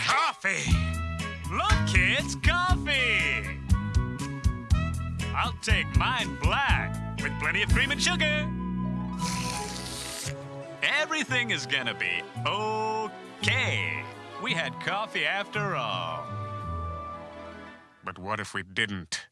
coffee! Look, kids, coffee! I'll take mine black with plenty of cream and sugar. Everything is gonna be okay. We had coffee after all. But what if we didn't?